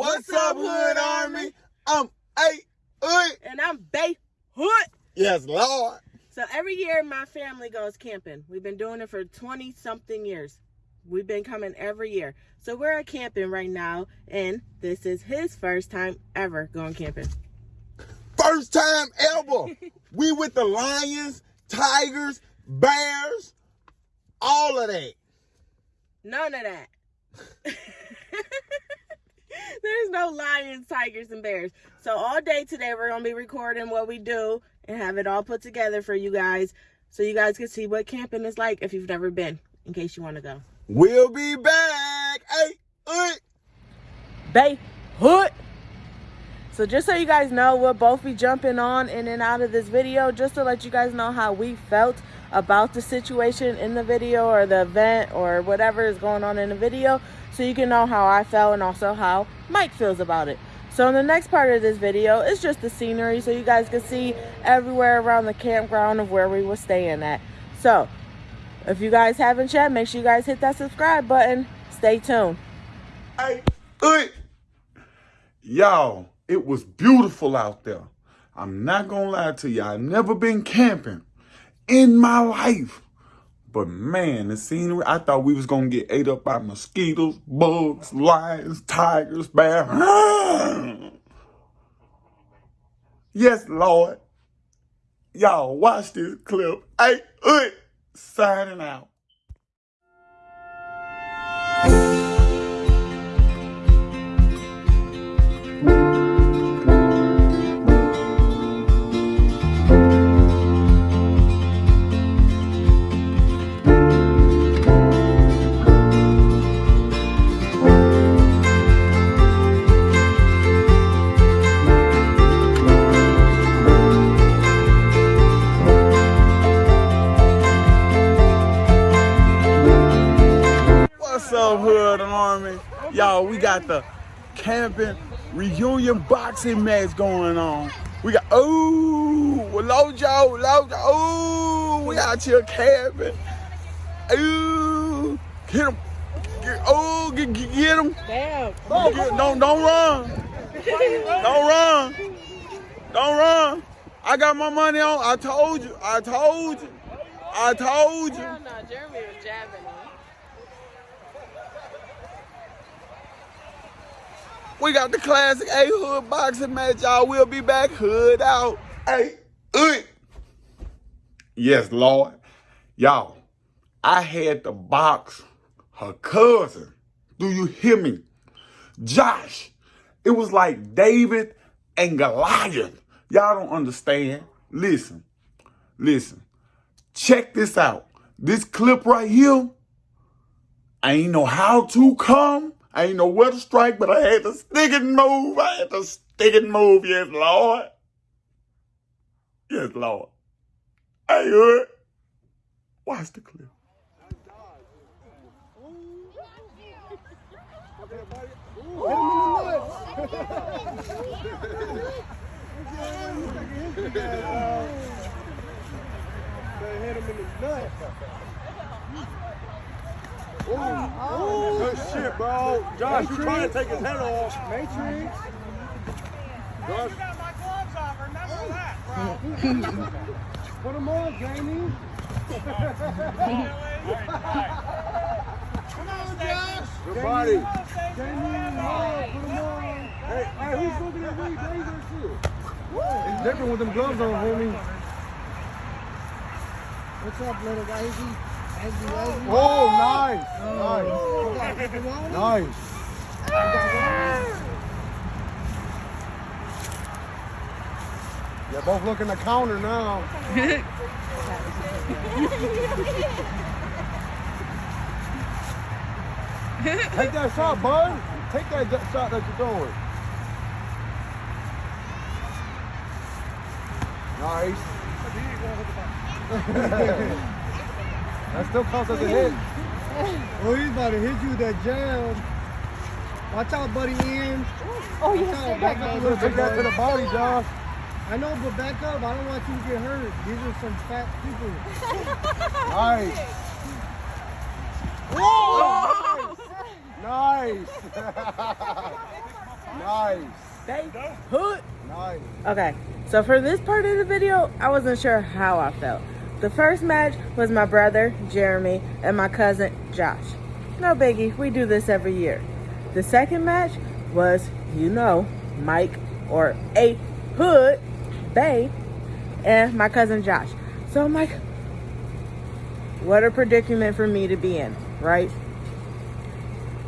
What's, up, Hood Army? I'm A Hood. And I'm Bay Hood. Yes, Lord. So every year my family goes camping. We've been doing it for 20 something years. We've been coming every year. So we're at camping right now, and this is his first time ever going camping. First time ever. we with the lions, tigers, bears, all of that. None of that. There's no lions, tigers, and bears. So all day today we're gonna be recording what we do and have it all put together for you guys, so you guys can see what camping is like if you've never been, in case you want to go. We'll be back. Hey, hood. Bay Hood. So just so you guys know, we'll both be jumping on in and out of this video just to let you guys know how we felt about the situation in the video or the event or whatever is going on in the video so you can know how I felt and also how Mike feels about it. So in the next part of this video, it's just the scenery so you guys can see everywhere around the campground of where we were staying at. So if you guys haven't yet, make sure you guys hit that subscribe button. Stay tuned. Hey, hood. Y'all, it was beautiful out there. I'm not gonna lie to you. I've never been camping in my life. But man, the scenery, I thought we was gonna get ate up by mosquitoes, bugs, lions, tigers, bears. yes, Lord. Y'all watch this clip. Hey, signing out. We got the camping reunion boxing match going on. We got, ooh, Lojo, Lojo, ooh, we out here camping. Ooh, get him. Get, oh, get, get, get him. Damn. Get- don't, don't run. Don't run. Don't run. I got my money on. I told you. I told you. I told you. no, Jeremy was jabbing We got the classic A Hood boxing match, y'all. We'll be back. Hood out. Hey, hood. Yes, Lord. Y'all, I had to box her cousin. Do you hear me? Josh. It was like David and Goliath. Y'all don't understand. Listen, listen. Check this out. This clip right here, I ain't know how to come. I ain't know where to strike, but I had to stick and move. I had to stick and move. Yes, Lord. Yes, Lord. Hey, hood. Watch the clip. Hit him in the nuts. Ooh, good shit, bro. Josh, you're trying to take his head off. Matrix. Josh. Put him on, Jamie. Good body. Jamie, no, put him on. Hey, hey, who's looking at me? Days that shit. It's different with them gloves on, homie. What's up, little guy? Oh, nice. Nice. Nice. They're both looking the counter now. Take that shot, bud. Take that shot that you're throwing. Nice. that still counts as a hit. Oh, he's about to hit you with that jab. Watch out, buddy, Ian. Oh, Watch out, back up a little Take that to the bud. body, Josh. I know, but back up. I don't want you to get hurt. These are some fat people. Nice. Whoa! Nice. Nice. Bay Hood. Nice. Okay, so for this part of the video, I wasn't sure how I felt. The first match was my brother, Jeremy, and my cousin, Josh. No biggie, we do this every year. The second match was, you know, Mike or A Hood, Bay, and my cousin Josh. So I'm like, what a predicament for me to be in, right?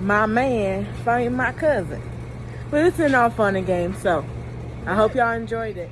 My man fighting my cousin. But it's an all fun and so I hope y'all enjoyed it.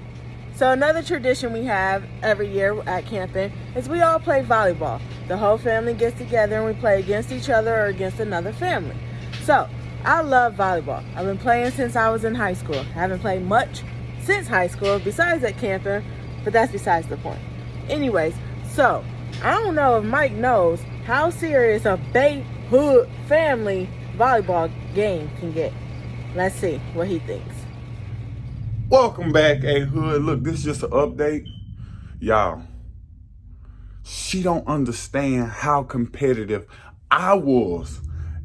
So another tradition we have every year at camping is we all play volleyball. The whole family gets together and we play against each other or against another family. So I love volleyball. I've been playing since I was in high school. I haven't played much since high school besides at camping, but that's besides the point. Anyways, so I don't know if Mike knows how serious a Bay Hood family volleyball game can get. Let's see what he thinks. Welcome back, A Hood. Look, this is just an update. Y'all, she don't understand how competitive I was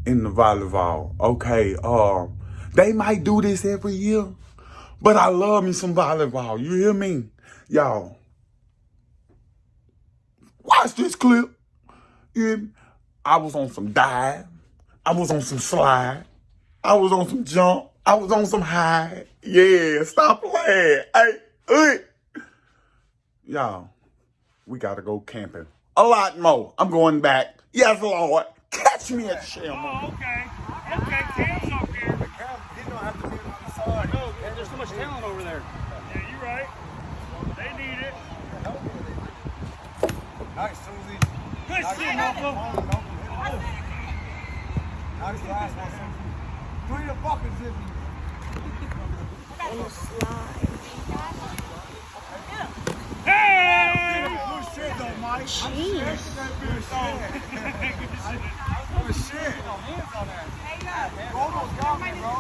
in the volleyball. Okay, uh, they might do this every year, but I love me some volleyball. You hear me? Y'all, watch this clip. Me? I was on some dive. I was on some slide. I was on some jump. I was on some high. Yeah, stop playing. Hey, hey. Y'all, we gotta go camping. A lot more. I'm going back. Yes, Lord. Catch me at Shell. Oh, okay. Okay, Cam's up here. Cam, he don't have to be on the side. No, there's so much talent over there. Yeah, you're right. They need it. Nice, Susie. Good Nice, shit, it. Nice last one, Susie. Three the buckets, Susie. Hey! Good shit, though, Mike. Jeez. Good shit. Roll those man, bro.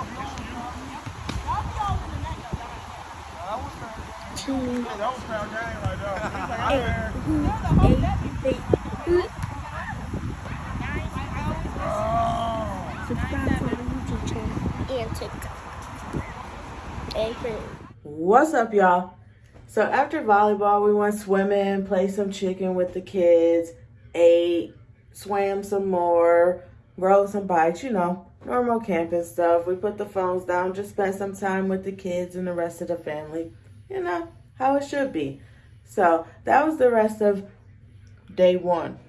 That was fair. Yeah, that was fair game right there. He's like, I'm there. Oh. Subscribe to my YouTube channel and TikTok. What's up, y'all? So after volleyball, we went swimming, played some chicken with the kids, ate, swam some more, rode some bikes, you know, normal camping stuff. We put the phones down, just spent some time with the kids and the rest of the family. You know, how it should be. So that was the rest of day one.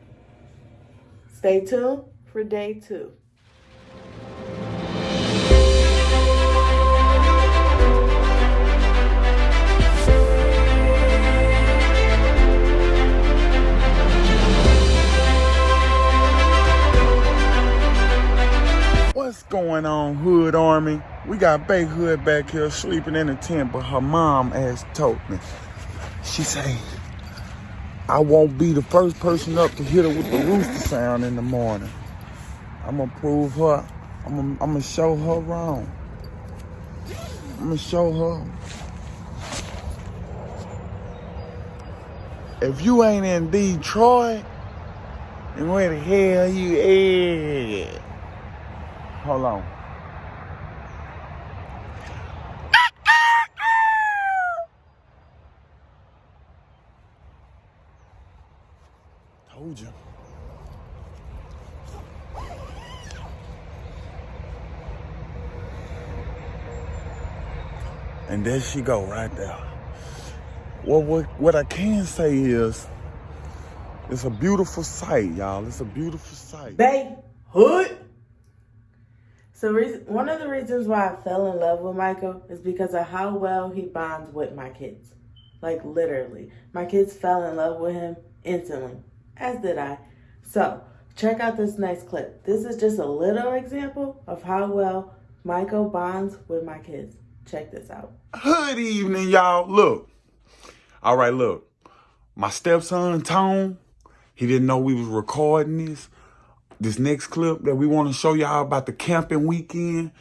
Stay tuned for day two. Going on, Hood Army? We got Bay Hood back here sleeping in a tent, but her mom has told me. She say, I won't be the first person up to hit her with the rooster sound in the morning. I'm gonna prove her, I'm gonna, I'm gonna show her wrong. I'm gonna show her. If you ain't in Detroit, then where the hell you at? Hold on. Told you. And there she go right there. Well, what, what I can say is, it's a beautiful sight, y'all. It's a beautiful sight. Bay Hood. So reason, one of the reasons why I fell in love with Michael is because of how well he bonds with my kids. Like literally. My kids fell in love with him instantly, as did I. So check out this next clip. This is just a little example of how well Michael bonds with my kids. Check this out. Good evening, y'all. Look. All right, look. My stepson, Tone, he didn't know we was recording this. This next clip that we want to show y'all about the camping weekend.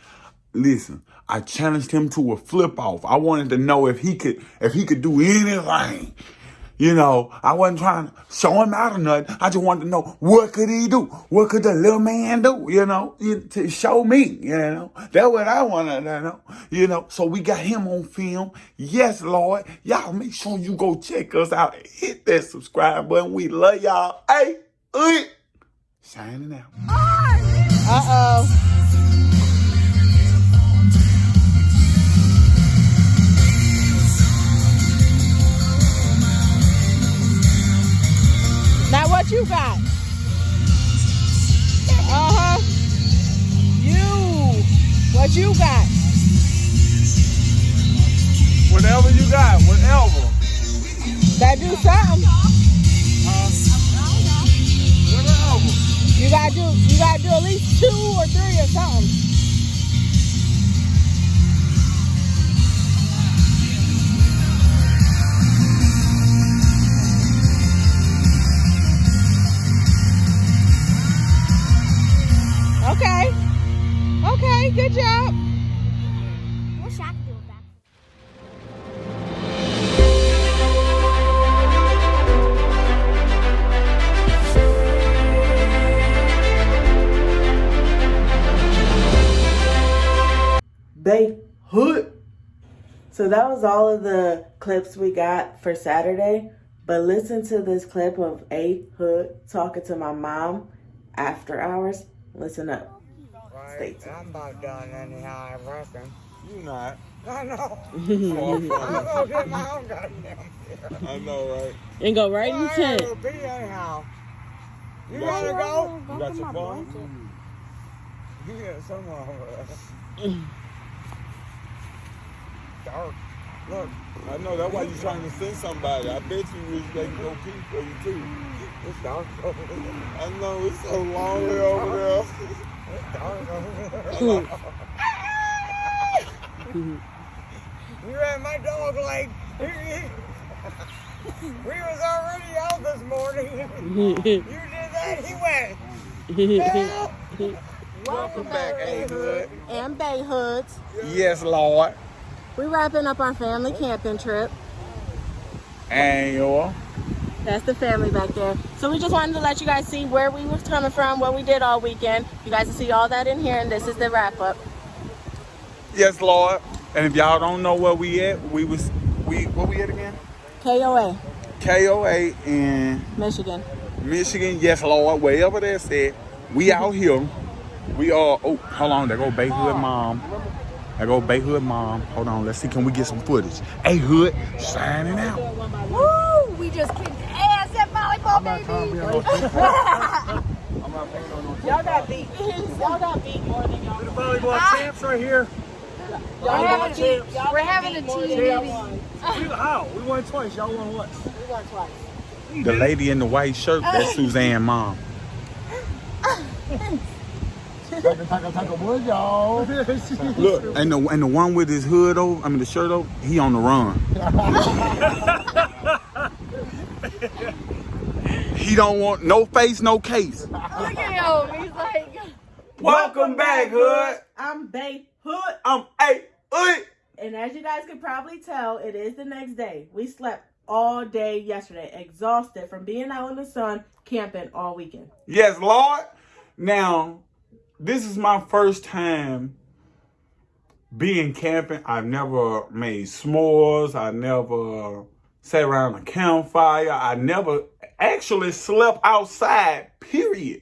Listen, I challenged him to a flip off. I wanted to know if he could if he could do anything You know, I wasn't trying to show him out or nothing. I just wanted to know what could he do? What could the little man do? You know, to show me. You know, that's what I wanted to know. You know, so we got him on film. Yes, Lord, y'all make sure you go check us out. Hit that subscribe button. We love y'all. Hey, uh, signing out. Uh-oh. Now what you got? Uh-huh. You. What you got? Whatever you got, whatever. That do something. You gotta do you gotta do at least two or three or something. Okay. Okay, good job. So that was all of the clips we got for Saturday. But listen to this clip of A Hood talking to my mom after hours. Listen up. Stay tuned. I'm about done anyhow, I reckon. You not. I know. Far I'm from gonna get my own goddamn beer. I know, right? And go right in Well, I tent. gotta be anyhow. You Yeah. wanna go? You got your phone? You get somewhere over there. Dark. Look, I know that's why you're trying to send somebody. I bet you wish they could go pee for you too. It's dark over there. I know it's so lonely over there. It's dark over there. you ran my dog like we was already out this morning. you did that, he went. Welcome back, A Hood. And Bay Hoods. Yes, Lord. We wrapping up our family camping trip. And your That's the family back there. So we just wanted to let you guys see where we was coming from, what we did all weekend. You guys can see all that in here, and this is the wrap up. Yes, Lord. And if y'all don't know where we at, we was we where we at again? KOA, KOA in Michigan. Michigan. Yes, Lord. Wherever that's at, we out here. We are. Oh, hold on. There go Baby Hood mom. There go Bay Hood mom. Hold on. Let's see. Can we get some footage? Hey Hood, signing out. Woo! We just kicked ass at volleyball, baby. Y'all got beat. y'all got beat more than y'all. We the volleyball champs right here. We're having, a, we're having a team meeting. We, how? We won twice. Y'all won once. We won twice. The lady in the white shirt, that's Suzanne mom. Look, and the and the one with his hood over, I mean the shirt over, he on the run. he don't want no face, no case. Look at him. He's like, Welcome back, Hood. I'm Bay Hood. I'm A Hood. And as you guys can probably tell, it is the next day. We slept all day yesterday, exhausted from being out in the sun, camping all weekend. Yes, Lord. Now, this is my first time being camping. I've never made s'mores. I never sat around a campfire. I never actually slept outside, period.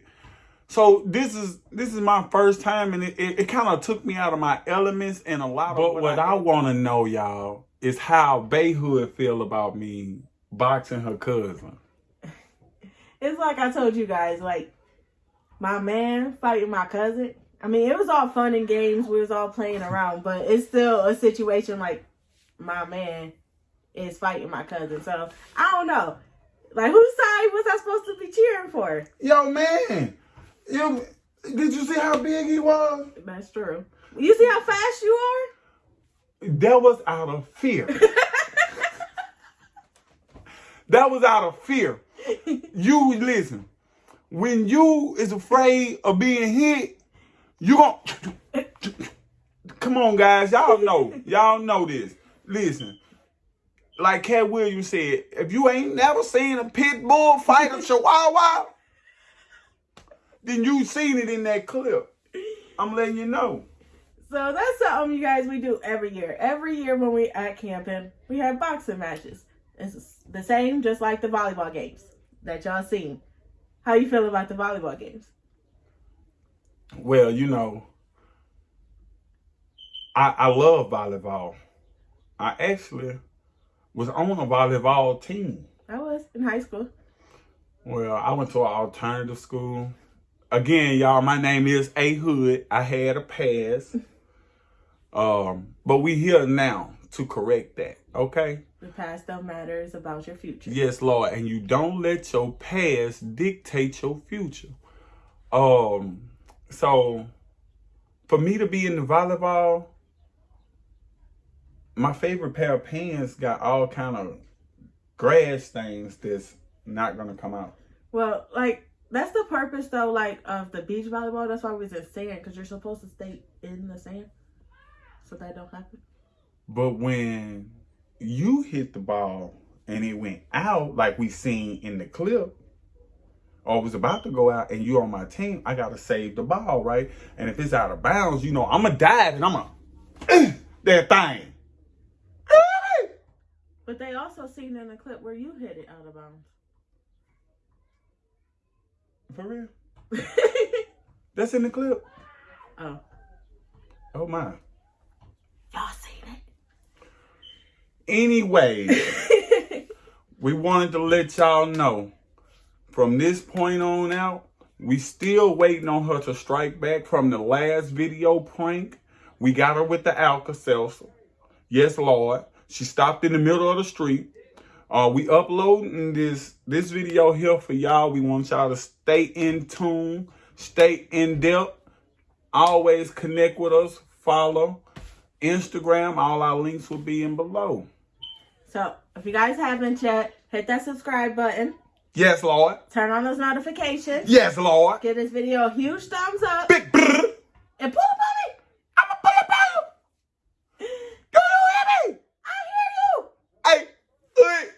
So this is this is my first time and it, it, it kind of took me out of my elements and a lot of But what I want to know, y'all, is how Bay Hood feel about me boxing her cousin. It's like I told you guys, like my man fighting my cousin. I mean, it was all fun and games. We was all playing around, but it's still a situation like my man is fighting my cousin. So I don't know. Like whose side was I supposed to be cheering for? Yo, man. Yo, did you see how big he was? That's true. You see how fast you are? That was out of fear. that was out of fear. You listen. When you is afraid of being hit, you gon' Come on, guys. Y'all know. Y'all know this. Listen. like Katt Williams said, if you ain't never seen a pit bull fight a chihuahua, then you seen it in that clip. I'm letting you know. So that's something you guys we do every year. Every year when we at camping, we have boxing matches. It's the same, just like the volleyball games that y'all seen. How you feel about the volleyball games? Well, you know, I I love volleyball. I actually was on a volleyball team. I was in high school. Well, I went to an alternative school. Again, y'all, my name is A Hood. I had a pass. Um, but we here now to correct that, okay? The past don't matter. It's about your future. Yes, Lord. And you don't let your past dictate your future. Um, so for me to be in the volleyball, my favorite pair of pants got all kind of grass stains that's not gonna come out. Well, like that's the purpose though, like of the beach volleyball. That's why we was in sand because you're supposed to stay in the sand, so that don't happen. But when you hit the ball and it went out, like we seen in the clip, or was about to go out, and you on my team, I gotta save the ball, right? And if it's out of bounds, you know, I'm gonna dive and I'm gonna eh, that thing. But they also seen in the clip where you hit it out of bounds. For real? That's in the clip. oh, Oh my. y'all seen Anyway, we wanted to let y'all know from this point on out, we still waiting on her to strike back from the last video prank. We got her with the Alka-Seltzer. Yes, Lord. She stopped in the middle of the street. Uh, we uploading this this video here for y'all. We want y'all to stay in tune, stay in depth. Always connect with us. Follow Instagram. All our links will be in below. So if you guys haven't yet, hit that subscribe button. Yes, Lord. Turn on those notifications. Yes, Lord. Give this video a huge thumbs up. Big brr. And pull up on me. I'm a pull up on you. Do you hear me? I hear you. Hey, hey.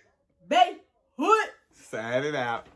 Bay Hood. Sign it out.